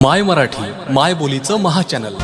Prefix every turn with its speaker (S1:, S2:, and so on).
S1: माय मराठी माय बोलीचं महाचॅनल